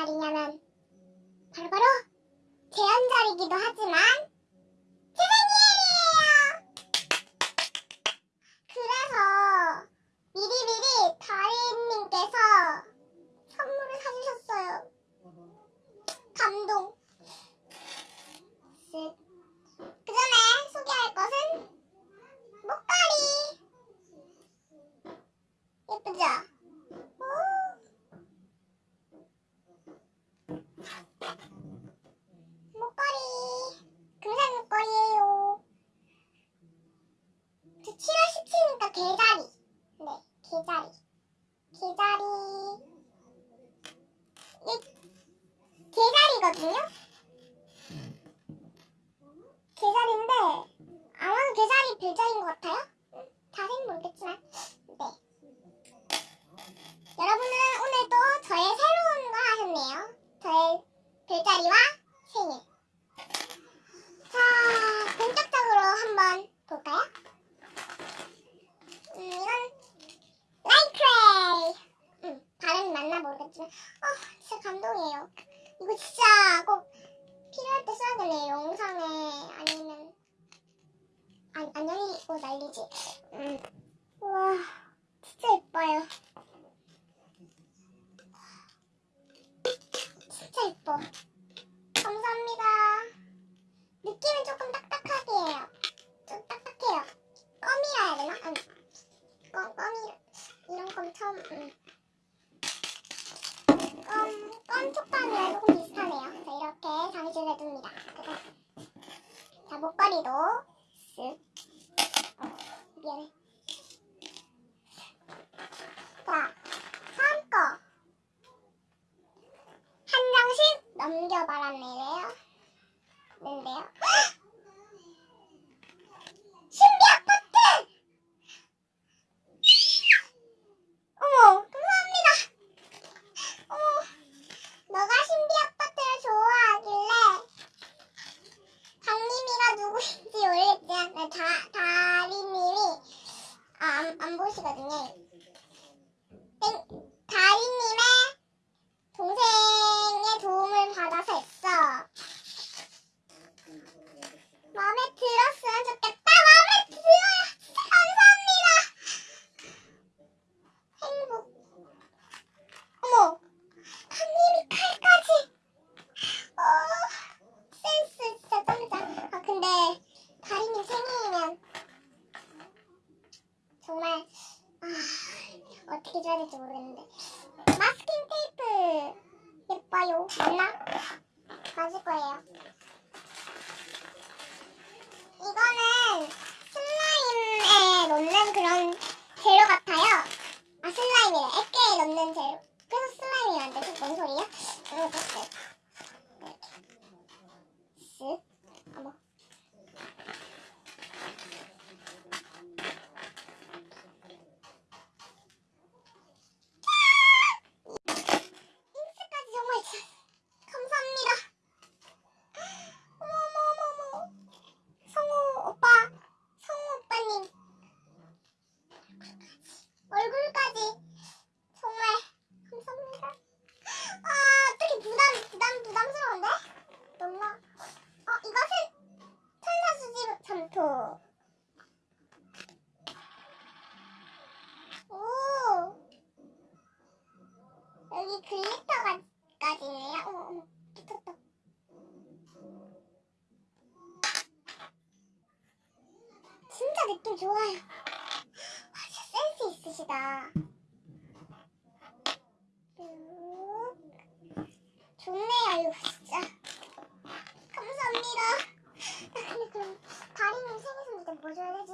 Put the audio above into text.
날이냐면 바로바로 제헌절이기도 하지만 제 생일이에요. 그래서 미리미리 다리님께서 선물을 사주셨어요. 감동. 쓱. 그 전에 소개할 것은 목걸이. 예쁘죠? 오. 목걸이. 금색 목걸이에요. 저 7월 17일이니까 개자리. 네, 개자리. 개자리. 이 개자리거든요? 개자리인데, 아마도 개자리 별자리인 것 같아요? 응, 자세히 모르겠지만. 네. 여러분은 오늘도 저의 새로운 걸 하셨네요. 저의 별자리와 생일. 자, 본격적으로 한번 볼까요? 음, 이건 라이크레이. 음, 발음이 맞나 모르겠지만, 아, 감동이에요. 이거 진짜 꼭 필요할 때 써야겠네요. 영상에 아니면 안, 안녕히고 날리지. 음. 우와, 진짜 예뻐요. 촉감이랑 조금 비슷하네요. 자, 이렇게 장식을 해줍니다. 자, 목걸이도 쓱. 어, 미안해. 자, 다음 거. 한 장씩 넘겨봐라네요. 는데요. 신비 아파트! 어머, 감사합니다. 어머, 너가 신비 아파트를 좋아하길래 강님이가 누구인지 모르겠지만 네, 다 다리님이 아, 안, 안 보시거든요. 땡, 다리님의 동생의 도움을 받아서 했어. 마음에 들었으면 좋겠다. 마음에 들어요. 진짜 감사합니다. 행복. 어머, 강님이 칼까지. 어, 센스 진짜 짱이다. 아 근데 다리님 생일이면 정말 아 어떻게 줘야 될지 모르겠는데 마스킹 테이프 예뻐요. 맞나? 맞을 거예요. 이거는 그 글리터까지예요? 어, 진짜 느낌 좋아요. 아, 진짜 센스 있으시다. 좋네요, 이거 진짜. 감사합니다. 나 근데 그럼 다리는 생일 선물 뭐 줘야 되지?